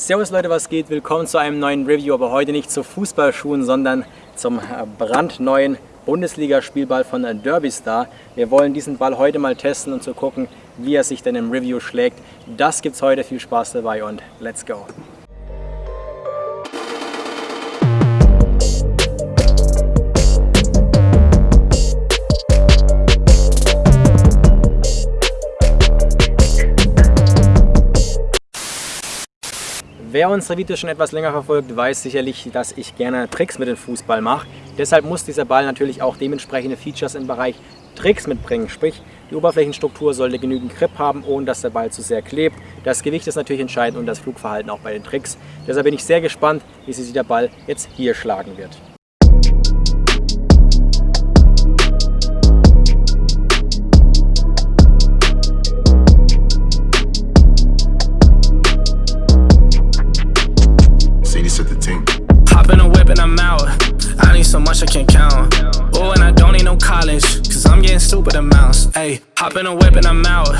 Servus Leute, was geht? Willkommen zu einem neuen Review, aber heute nicht zu Fußballschuhen, sondern zum äh, brandneuen Bundesligaspielball von Derby Star. Wir wollen diesen Ball heute mal testen und zu gucken, wie er sich denn im Review schlägt. Das gibt's heute, viel Spaß dabei und let's go! Wer unsere Videos schon etwas länger verfolgt, weiß sicherlich, dass ich gerne Tricks mit dem Fußball mache. Deshalb muss dieser Ball natürlich auch dementsprechende Features im Bereich Tricks mitbringen. Sprich, die Oberflächenstruktur sollte genügend Grip haben, ohne dass der Ball zu sehr klebt. Das Gewicht ist natürlich entscheidend und das Flugverhalten auch bei den Tricks. Deshalb bin ich sehr gespannt, wie sich der Ball jetzt hier schlagen wird. Stupid amounts. Ayy, hop in a whip and I'm out.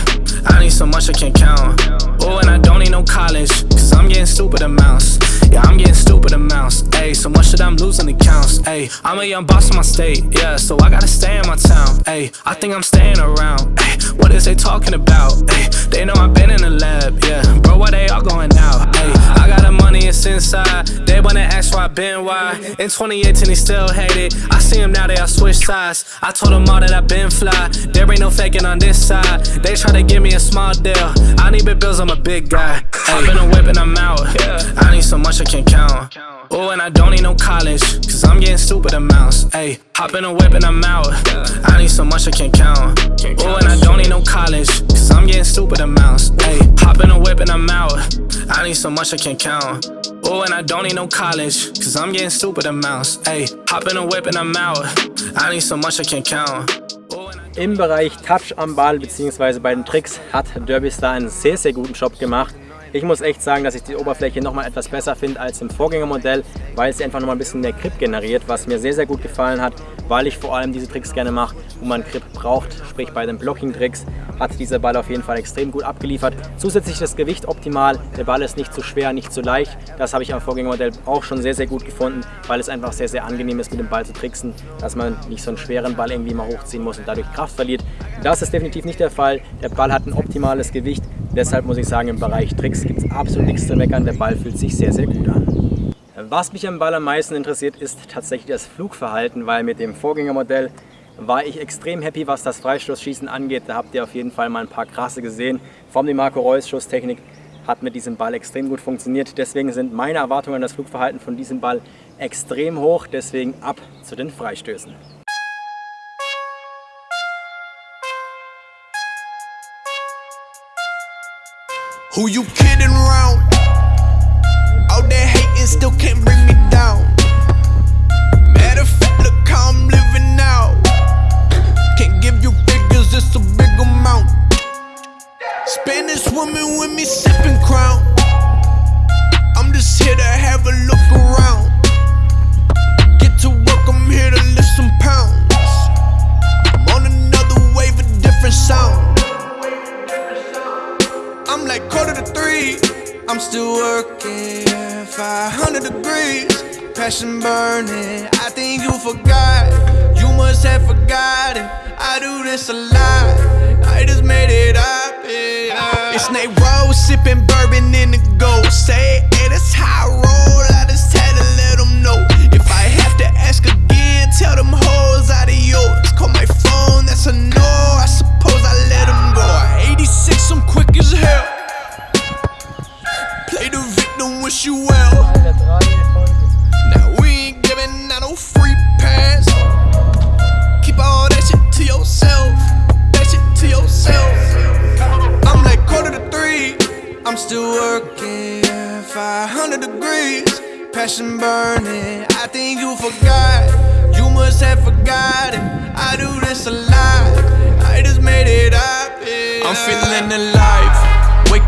I need so much I can't count. Oh, and I don't need no college, cause I'm getting stupid amounts. Yeah, I'm getting stupid amounts. Ayy, so much that I'm losing accounts. Ayy, I'm a young boss in my state, yeah, so I gotta stay in my town. Ayy, I think I'm staying around. Ayy, what is they talking about? Ayy, they know I've been in the lab, yeah. Bro, why they I been why. In 2018, he still hate it. I see him now, they all switch sides. I told them all that I've been fly. There ain't no faking on this side. They try to give me a small deal. I need big bills, I'm a big guy. Hop in a whip and I'm out. I need so much I can't count. Oh, and I don't need no college, cause I'm getting stupid amounts. Ayy, hop in a whip and I'm out. I need so much I can't count. Oh, and I don't need no college, cause I'm getting stupid amounts. Ayy, hop in a whip and I'm out. I need so much I can't count. Oh, and I don't need no college, cause I'm getting stupid amounts. Ayy, hop in a whip and I'm out. I need so much I can't count. Im Bereich Touch am Ball bzw. bei den Tricks hat Derby Star einen sehr, sehr guten Job gemacht. Ich muss echt sagen, dass ich die Oberfläche nochmal etwas besser finde als im Vorgängermodell, weil sie einfach nochmal ein bisschen mehr Grip generiert, was mir sehr, sehr gut gefallen hat, weil ich vor allem diese Tricks gerne mache, wo man Grip braucht. Sprich bei den Blocking-Tricks hat dieser Ball auf jeden Fall extrem gut abgeliefert. Zusätzlich das Gewicht optimal, der Ball ist nicht zu schwer, nicht zu leicht. Das habe ich am Vorgängermodell auch schon sehr, sehr gut gefunden, weil es einfach sehr, sehr angenehm ist, mit dem Ball zu tricksen, dass man nicht so einen schweren Ball irgendwie mal hochziehen muss und dadurch Kraft verliert. Das ist definitiv nicht der Fall. Der Ball hat ein optimales Gewicht, Deshalb muss ich sagen, im Bereich Tricks gibt es absolut nichts zu meckern. Der Ball fühlt sich sehr, sehr gut an. Was mich am Ball am meisten interessiert, ist tatsächlich das Flugverhalten, weil mit dem Vorgängermodell war ich extrem happy, was das Freistoßschießen angeht. Da habt ihr auf jeden Fall mal ein paar krasse gesehen. Vom die Marco Reus Schusstechnik hat mit diesem Ball extrem gut funktioniert. Deswegen sind meine Erwartungen an das Flugverhalten von diesem Ball extrem hoch. Deswegen ab zu den Freistößen. Who you kidding around? All that hating still can't bring me down. Matter of fact, look I'm like quarter to three. I'm still working 500 degrees. Passion burning. I think you forgot. You must have forgotten. I do this a lot. I just made it up. Yeah. It's Nate Rose sipping bourbon in the gold. Say, hey, that's how I roll. I just well. Now we ain't giving out no free pass. Keep all that shit to yourself. That shit to yourself. I'm like quarter to three. I'm still working 500 degrees. Passion burning. I think you forgot. You must have forgotten. I do this a lot. I just made it up. Yeah. I'm feeling alive.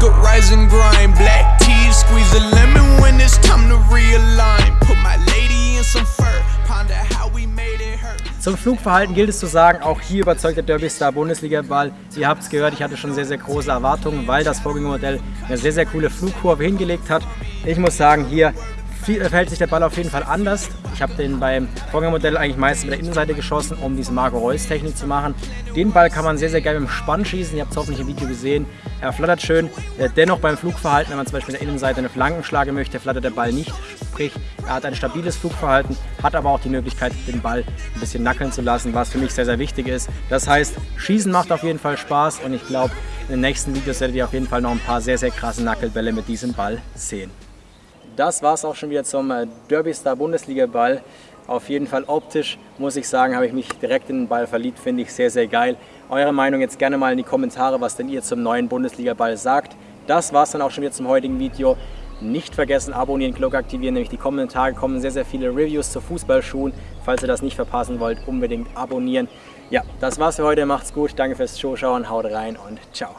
Wake rise and grind. Black tea, squeeze a lemon when it's time to realign. Put my lady in some fur. Ponder how we made it hurt. Zum Flugverhalten gilt es zu sagen, auch hier überzeugt der Derby Star Bundesliga-Ball. Ihr habt es gehört, ich hatte schon sehr, sehr große Erwartungen, weil das Vorgängermodell eine sehr, sehr coole Flugkurve hingelegt hat. Ich muss sagen, hier verhält sich der Ball auf jeden Fall anders. Ich habe den beim Vorgängermodell eigentlich meistens mit der Innenseite geschossen, um diese Marco Reus Technik zu machen. Den Ball kann man sehr, sehr geil mit dem Spann schießen. Ihr habt es hoffentlich im Video gesehen. Er flattert schön. Äh, dennoch beim Flugverhalten, wenn man zum Beispiel mit der Innenseite eine Flanken schlagen möchte, flattert der Ball nicht. Sprich, er hat ein stabiles Flugverhalten, hat aber auch die Möglichkeit, den Ball ein bisschen nackeln zu lassen, was für mich sehr, sehr wichtig ist. Das heißt, Schießen macht auf jeden Fall Spaß und ich glaube, in den nächsten Videos werdet ihr auf jeden Fall noch ein paar sehr, sehr krasse Nackelbälle mit diesem Ball sehen das war es auch schon wieder zum äh, Derby Star Bundesliga Ball. Auf jeden Fall optisch, muss ich sagen, habe ich mich direkt in den Ball verliebt, finde ich sehr, sehr geil. Eure Meinung jetzt gerne mal in die Kommentare, was denn ihr zum neuen Bundesliga Ball sagt. Das war es dann auch schon wieder zum heutigen Video. Nicht vergessen, abonnieren, Glocke aktivieren, nämlich die kommenden Tage kommen sehr, sehr viele Reviews zu Fußballschuhen. Falls ihr das nicht verpassen wollt, unbedingt abonnieren. Ja, das war's für heute, macht's gut, danke fürs Zuschauen, haut rein und ciao.